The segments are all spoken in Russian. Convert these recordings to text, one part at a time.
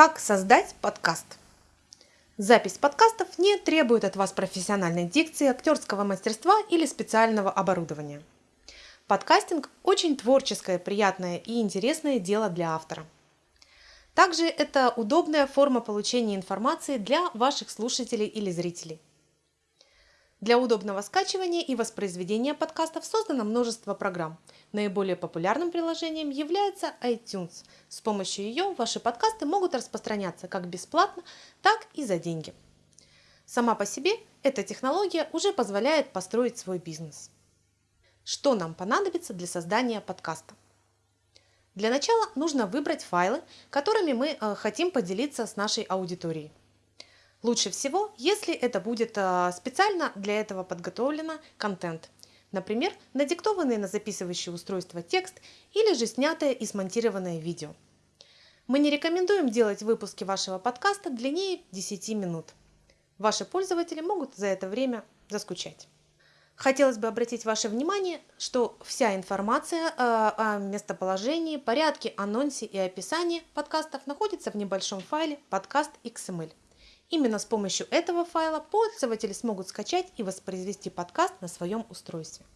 Как создать подкаст? Запись подкастов не требует от вас профессиональной дикции, актерского мастерства или специального оборудования. Подкастинг – очень творческое, приятное и интересное дело для автора. Также это удобная форма получения информации для ваших слушателей или зрителей. Для удобного скачивания и воспроизведения подкастов создано множество программ. Наиболее популярным приложением является iTunes. С помощью ее ваши подкасты могут распространяться как бесплатно, так и за деньги. Сама по себе эта технология уже позволяет построить свой бизнес. Что нам понадобится для создания подкаста? Для начала нужно выбрать файлы, которыми мы э, хотим поделиться с нашей аудиторией. Лучше всего, если это будет а, специально для этого подготовлено контент. Например, надиктованный на записывающее устройство текст или же снятое и смонтированное видео. Мы не рекомендуем делать выпуски вашего подкаста длиннее 10 минут. Ваши пользователи могут за это время заскучать. Хотелось бы обратить ваше внимание, что вся информация о местоположении, порядке, анонсе и описании подкастов находится в небольшом файле подкаст XML. Именно с помощью этого файла пользователи смогут скачать и воспроизвести подкаст на своем устройстве.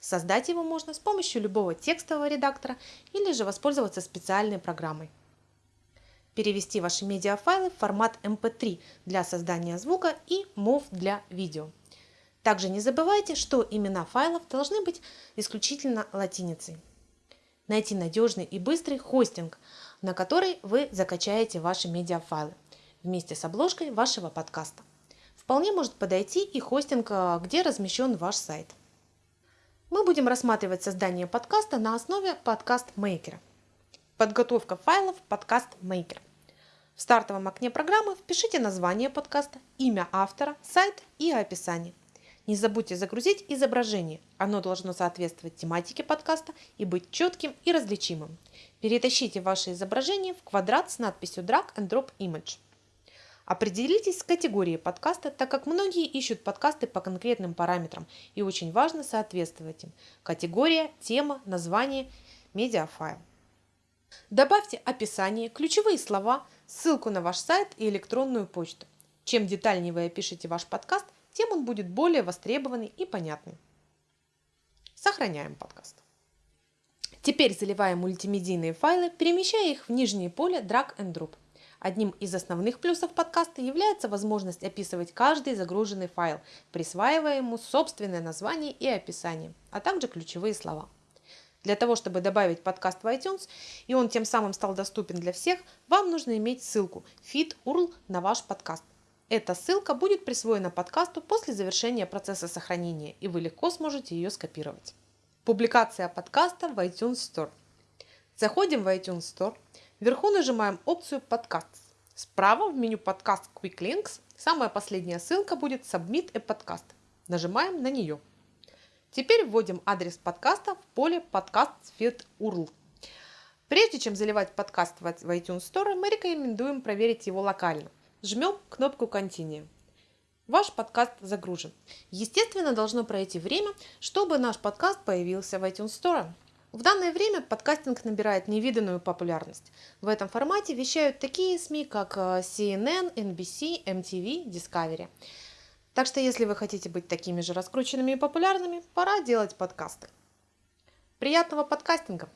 Создать его можно с помощью любого текстового редактора или же воспользоваться специальной программой. Перевести ваши медиафайлы в формат MP3 эм для создания звука и MOV для видео. Также не забывайте, что имена файлов должны быть исключительно латиницей. Найти надежный и быстрый хостинг, на который вы закачаете ваши медиафайлы вместе с обложкой вашего подкаста. Вполне может подойти и хостинг, а, где размещен ваш сайт. Мы будем рассматривать создание подкаста на основе подкаст-мейкера. Подготовка файлов подкаст Maker. В стартовом окне программы впишите название подкаста, имя автора, сайт и описание. Не забудьте загрузить изображение. Оно должно соответствовать тематике подкаста и быть четким и различимым. Перетащите ваше изображение в квадрат с надписью Drag and Drop Image. Определитесь с категорией подкаста, так как многие ищут подкасты по конкретным параметрам и очень важно соответствовать им. Категория, тема, название, медиафайл. Добавьте описание, ключевые слова, ссылку на ваш сайт и электронную почту. Чем детальнее вы опишете ваш подкаст, тем он будет более востребованный и понятный. Сохраняем подкаст. Теперь заливаем мультимедийные файлы, перемещая их в нижнее поле Drag and Drop. Одним из основных плюсов подкаста является возможность описывать каждый загруженный файл, присваивая ему собственное название и описание, а также ключевые слова. Для того, чтобы добавить подкаст в iTunes, и он тем самым стал доступен для всех, вам нужно иметь ссылку feed URL на ваш подкаст. Эта ссылка будет присвоена подкасту после завершения процесса сохранения, и вы легко сможете ее скопировать. Публикация подкаста в iTunes Store. Заходим в iTunes Store, Вверху нажимаем опцию «Подкаст». Справа в меню «Подкаст Quick Links» самая последняя ссылка будет «Submit a Podcast». Нажимаем на нее. Теперь вводим адрес подкаста в поле «Подкаст Feed URL». Прежде чем заливать подкаст в iTunes Store, мы рекомендуем проверить его локально. Жмем кнопку «Continue». Ваш подкаст загружен. Естественно, должно пройти время, чтобы наш подкаст появился в iTunes Store. В данное время подкастинг набирает невиданную популярность. В этом формате вещают такие СМИ, как э, CNN, NBC, MTV, Discovery. Так что если вы хотите быть такими же раскрученными и популярными, пора делать подкасты. Приятного подкастинга!